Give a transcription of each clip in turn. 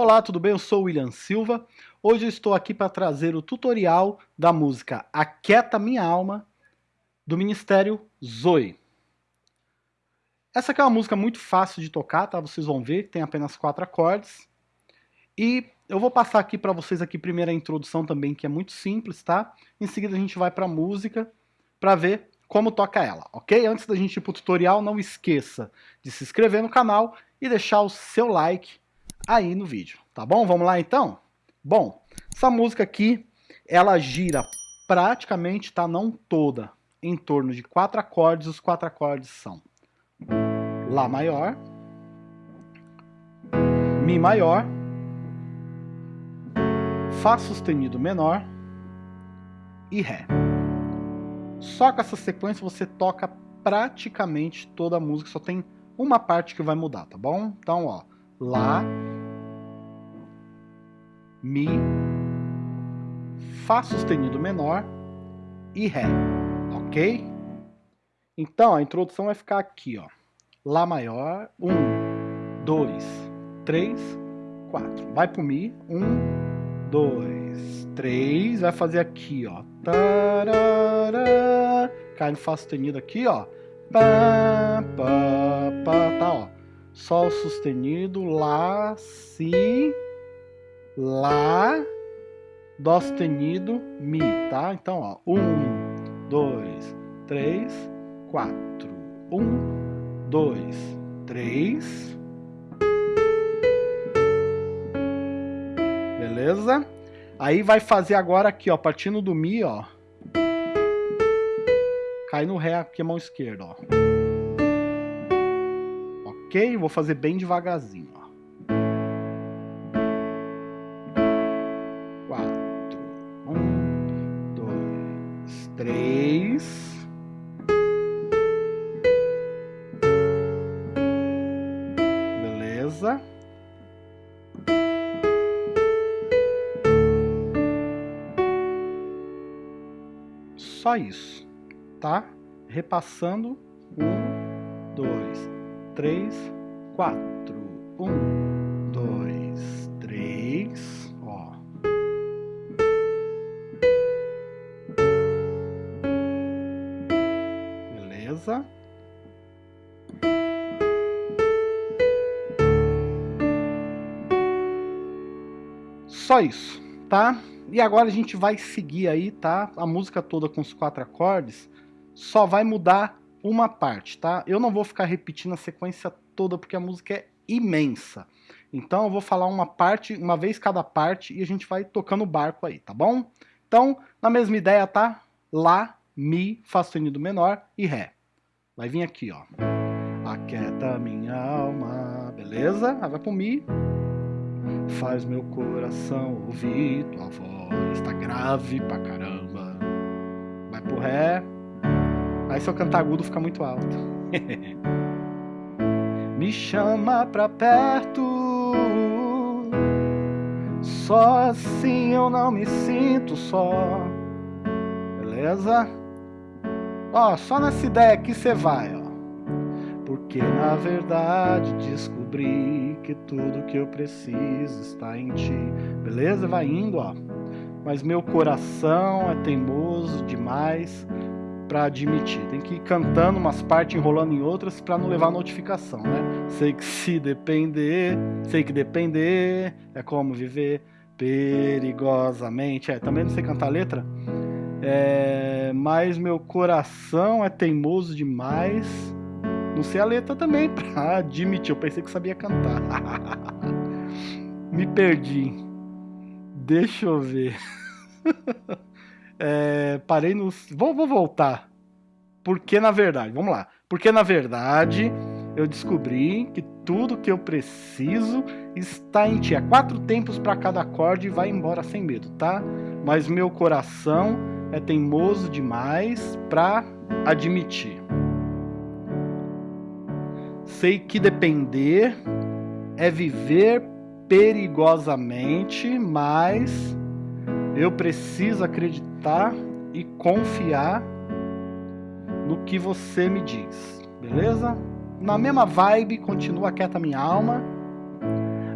Olá, tudo bem? Eu sou o William Silva. Hoje estou aqui para trazer o tutorial da música Aquieta Minha Alma, do Ministério Zoe. Essa aqui é uma música muito fácil de tocar, tá? Vocês vão ver, tem apenas quatro acordes. E eu vou passar aqui para vocês aqui primeiro a introdução também, que é muito simples, tá? Em seguida a gente vai para a música para ver como toca ela, ok? Antes da gente ir para o tutorial, não esqueça de se inscrever no canal e deixar o seu like aí no vídeo, tá bom? Vamos lá então? Bom, essa música aqui, ela gira praticamente, tá? Não toda, em torno de quatro acordes. Os quatro acordes são Lá maior, Mi maior, Fá sustenido menor e Ré. Só com essa sequência você toca praticamente toda a música, só tem uma parte que vai mudar, tá bom? Então, ó, Lá, Mi, Fá sustenido menor e Ré, ok? Então, a introdução vai ficar aqui, ó. Lá maior, um, dois, três, quatro. Vai pro Mi, um, dois, três. Vai fazer aqui, ó. Tarará, cai no Fá sustenido aqui, ó. Pá, pá, pá, tá, ó. Sol sustenido, Lá, Si, Lá, Dó sustenido, Mi, tá? Então, ó, um, dois, três, quatro, um, dois, três, beleza? Aí vai fazer agora aqui, ó, partindo do Mi, ó, cai no Ré aqui a mão esquerda, ó. Ok? Vou fazer bem devagarzinho, Beleza. Só isso, tá? Repassando. Um, dois, três, quatro. Um, dois, três. beleza? Só isso, tá? E agora a gente vai seguir aí, tá? A música toda com os quatro acordes, só vai mudar uma parte, tá? Eu não vou ficar repetindo a sequência toda, porque a música é imensa. Então eu vou falar uma parte, uma vez cada parte, e a gente vai tocando o barco aí, tá bom? Então, na mesma ideia, tá? Lá, Mi, Fá sustenido menor e Ré. Vai vir aqui, ó. Aquieta minha alma, beleza? Aí vai pro Mi. Faz meu coração ouvir tua voz, tá grave pra caramba. Vai pro Ré. Aí se eu cantar agudo fica muito alto. Me chama pra perto. Só assim eu não me sinto só. Beleza? Ó, só nessa ideia aqui você vai, ó. Porque na verdade descobri que tudo que eu preciso está em ti. Beleza? Vai indo, ó. Mas meu coração é teimoso demais para admitir. Tem que ir cantando umas partes, enrolando em outras para não levar notificação, né? Sei que se depender, sei que depender é como viver perigosamente. É, também não sei cantar a letra. É, mas meu coração é teimoso demais. Não sei a letra também, pra admitir. Eu pensei que sabia cantar. Me perdi. Deixa eu ver. é, parei no. Vou, vou voltar. Porque na verdade, vamos lá. Porque na verdade eu descobri que tudo que eu preciso está em ti. Há quatro tempos para cada acorde e vai embora sem medo, tá? Mas meu coração é teimoso demais para admitir. Sei que depender é viver perigosamente, mas eu preciso acreditar e confiar no que você me diz, beleza? Na mesma vibe, continua quieta minha alma.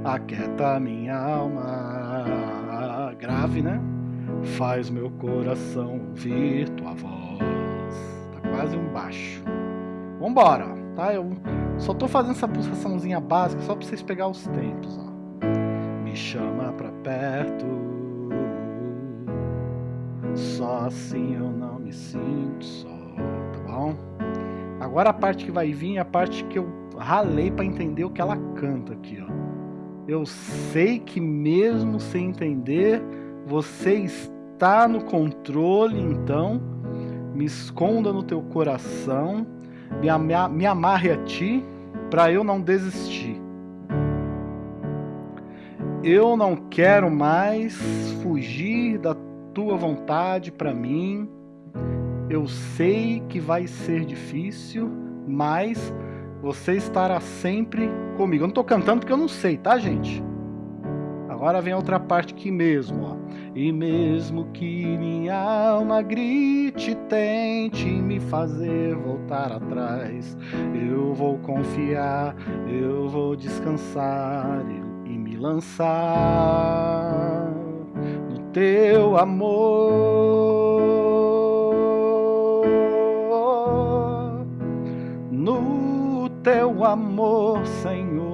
aquieta minha alma. Grave, né? Faz meu coração ouvir tua voz. Tá quase um baixo. Vambora, tá? Eu só tô fazendo essa pulsaçãozinha básica só pra vocês pegar os tempos, ó. Me chama pra perto. Só assim eu não me sinto só, tá bom? Agora a parte que vai vir é a parte que eu ralei para entender o que ela canta aqui, ó. Eu sei que mesmo sem entender, você está no controle, então me esconda no teu coração, me, me amarre a ti para eu não desistir. Eu não quero mais fugir da tua vontade para mim. Eu sei que vai ser difícil, mas você estará sempre comigo. Eu não estou cantando porque eu não sei, tá, gente? Agora vem outra parte aqui mesmo, ó. E mesmo que minha alma grite, tente me fazer voltar atrás, eu vou confiar, eu vou descansar e me lançar no teu amor, no teu amor, Senhor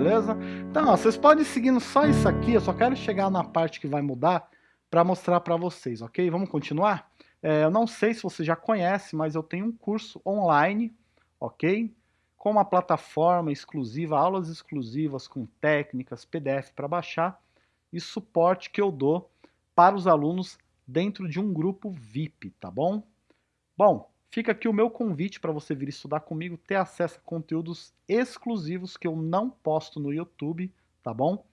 beleza? Então, ó, vocês podem ir seguindo só isso aqui, eu só quero chegar na parte que vai mudar para mostrar para vocês, ok? Vamos continuar? É, eu não sei se você já conhece, mas eu tenho um curso online, ok? Com uma plataforma exclusiva, aulas exclusivas com técnicas, PDF para baixar e suporte que eu dou para os alunos dentro de um grupo VIP, tá bom? Bom, Fica aqui o meu convite para você vir estudar comigo, ter acesso a conteúdos exclusivos que eu não posto no YouTube, tá bom?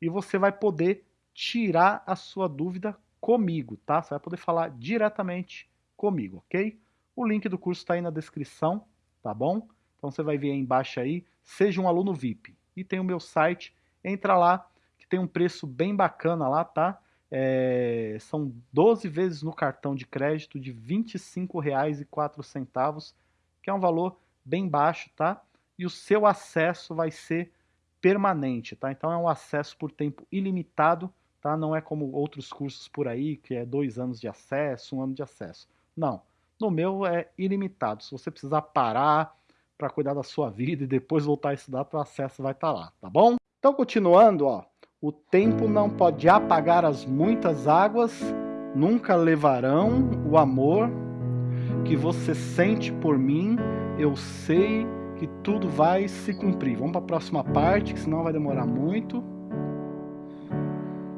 E você vai poder tirar a sua dúvida comigo, tá? Você vai poder falar diretamente comigo, ok? O link do curso está aí na descrição, tá bom? Então você vai ver aí embaixo aí, seja um aluno VIP. E tem o meu site, entra lá, que tem um preço bem bacana lá, tá? É, são 12 vezes no cartão de crédito de R$ 25,04, que é um valor bem baixo, tá? E o seu acesso vai ser permanente, tá? Então é um acesso por tempo ilimitado, tá? Não é como outros cursos por aí, que é dois anos de acesso, um ano de acesso. Não, no meu é ilimitado. Se você precisar parar para cuidar da sua vida e depois voltar a estudar, o acesso vai estar tá lá, tá bom? Então, continuando, ó, o tempo não pode apagar as muitas águas, nunca levarão o amor que você sente por mim. Eu sei que tudo vai se cumprir. Vamos para a próxima parte, que senão vai demorar muito.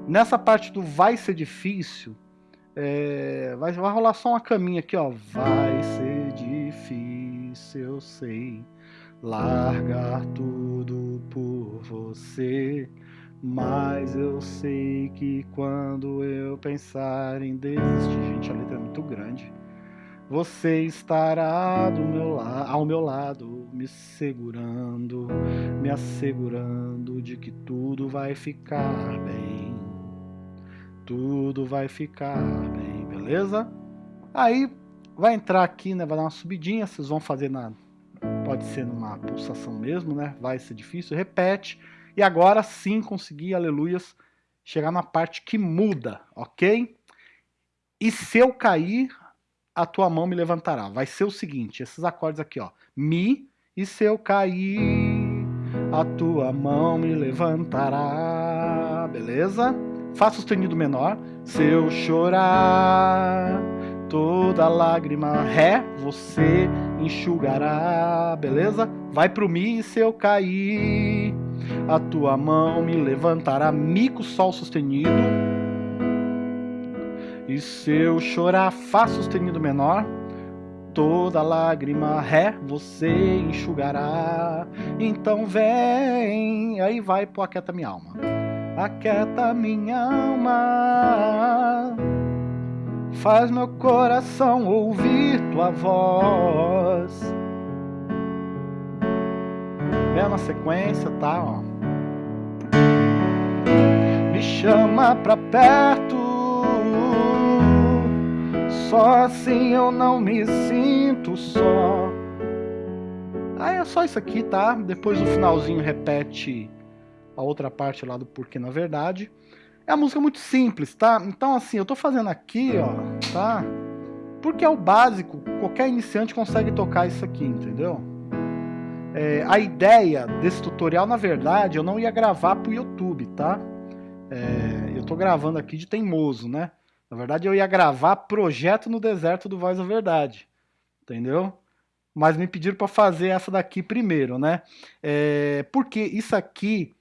Nessa parte do vai ser difícil, é, vai, vai rolar só uma caminha aqui, ó. Vai ser difícil, eu sei, largar tudo por você. Mas eu sei que quando eu pensar em desistir, gente, a letra é muito grande. Você estará do meu ao meu lado, me segurando, me assegurando de que tudo vai ficar bem. Tudo vai ficar bem, beleza? Aí vai entrar aqui, né? Vai dar uma subidinha, vocês vão fazer na. Pode ser numa pulsação mesmo, né? Vai ser difícil. Repete e agora sim consegui, aleluias, chegar na parte que muda, ok? E se eu cair, a tua mão me levantará. Vai ser o seguinte, esses acordes aqui, ó. Mi, e se eu cair, a tua mão me levantará. Beleza? Fá sustenido menor. Se eu chorar, toda lágrima, Ré, você enxugará. Beleza? Vai pro Mi, e se eu cair a tua mão me levantará, mico sol sustenido. E se eu chorar, fá sustenido menor, toda lágrima, ré, você enxugará. Então vem, aí vai pro aquieta minha alma. Aquieta minha alma, faz meu coração ouvir tua voz na sequência, tá? Ó. Me chama pra perto, só assim eu não me sinto só. Aí é só isso aqui, tá? Depois no finalzinho repete a outra parte lá do Porquê na Verdade. É uma música muito simples, tá? Então assim, eu tô fazendo aqui, ó, tá? Porque é o básico, qualquer iniciante consegue tocar isso aqui, entendeu? É, a ideia desse tutorial, na verdade, eu não ia gravar pro YouTube, tá? É, eu tô gravando aqui de teimoso, né? Na verdade, eu ia gravar Projeto no Deserto do Voz da Verdade, entendeu? Mas me pediram para fazer essa daqui primeiro, né? É, porque isso aqui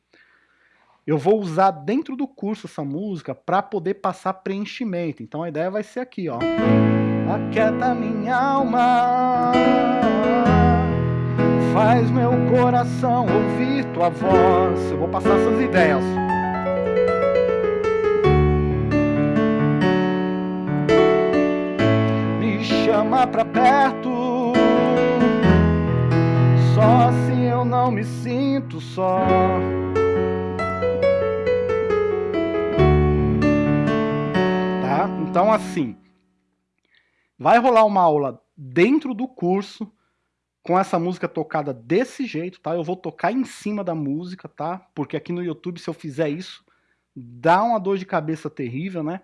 eu vou usar dentro do curso essa música para poder passar preenchimento. Então a ideia vai ser aqui, ó. Aquieta minha alma, faz meu coração ouvir tua voz. Eu vou passar essas ideias. Me chama pra perto, só assim eu não me sinto só. Tá? Então assim, Vai rolar uma aula dentro do curso com essa música tocada desse jeito, tá? Eu vou tocar em cima da música, tá? Porque aqui no YouTube, se eu fizer isso, dá uma dor de cabeça terrível, né?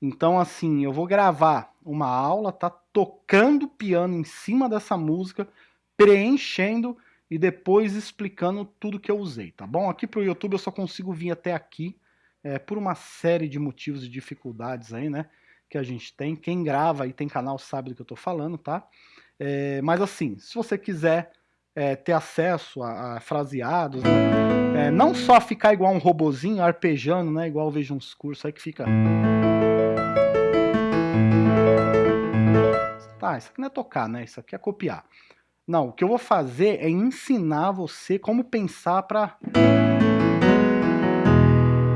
Então, assim, eu vou gravar uma aula, tá? Tocando piano em cima dessa música, preenchendo e depois explicando tudo que eu usei, tá bom? Aqui pro YouTube eu só consigo vir até aqui, é, por uma série de motivos e dificuldades aí, né? que a gente tem. Quem grava e tem canal sabe do que eu estou falando, tá? É, mas assim, se você quiser é, ter acesso a, a fraseados, né? é, não só ficar igual um robozinho arpejando, né? Igual eu vejo uns cursos aí que fica... Tá, isso aqui não é tocar, né? Isso aqui é copiar. Não, o que eu vou fazer é ensinar você como pensar para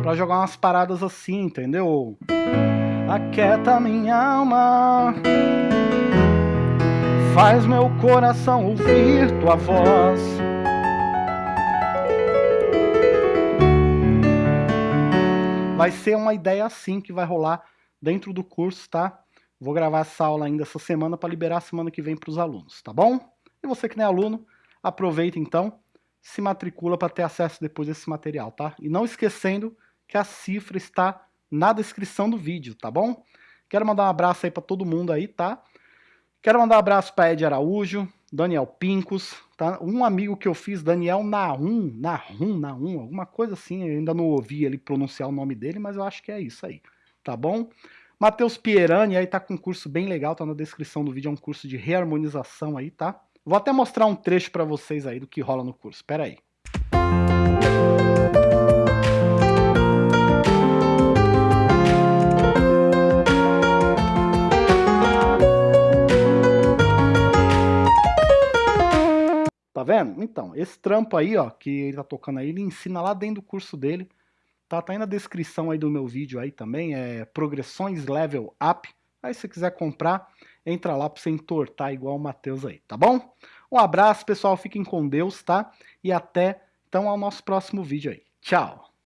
para jogar umas paradas assim, entendeu? aquieta minha alma, faz meu coração ouvir tua voz. Vai ser uma ideia assim que vai rolar dentro do curso, tá? Vou gravar essa aula ainda essa semana para liberar semana que vem para os alunos, tá bom? E você que não é aluno, aproveita então, se matricula para ter acesso depois desse material, tá? E não esquecendo que a cifra está na descrição do vídeo, tá bom? Quero mandar um abraço aí para todo mundo aí, tá? Quero mandar um abraço para Ed Araújo, Daniel Pincos, tá? Um amigo que eu fiz, Daniel Nahum, Nahum, Nahum, alguma coisa assim, eu ainda não ouvi ele pronunciar o nome dele, mas eu acho que é isso aí, tá bom? Matheus Pierani aí tá com um curso bem legal, tá na descrição do vídeo, é um curso de reharmonização aí, tá? Vou até mostrar um trecho para vocês aí do que rola no curso, espera aí. Vendo? Então, esse trampo aí, ó, que ele tá tocando aí, ele ensina lá dentro do curso dele. Tá, tá aí na descrição aí do meu vídeo aí também, é Progressões Level Up. Aí se você quiser comprar, entra lá pra você entortar igual o Matheus aí, tá bom? Um abraço, pessoal, fiquem com Deus, tá? E até, então, ao nosso próximo vídeo aí. Tchau!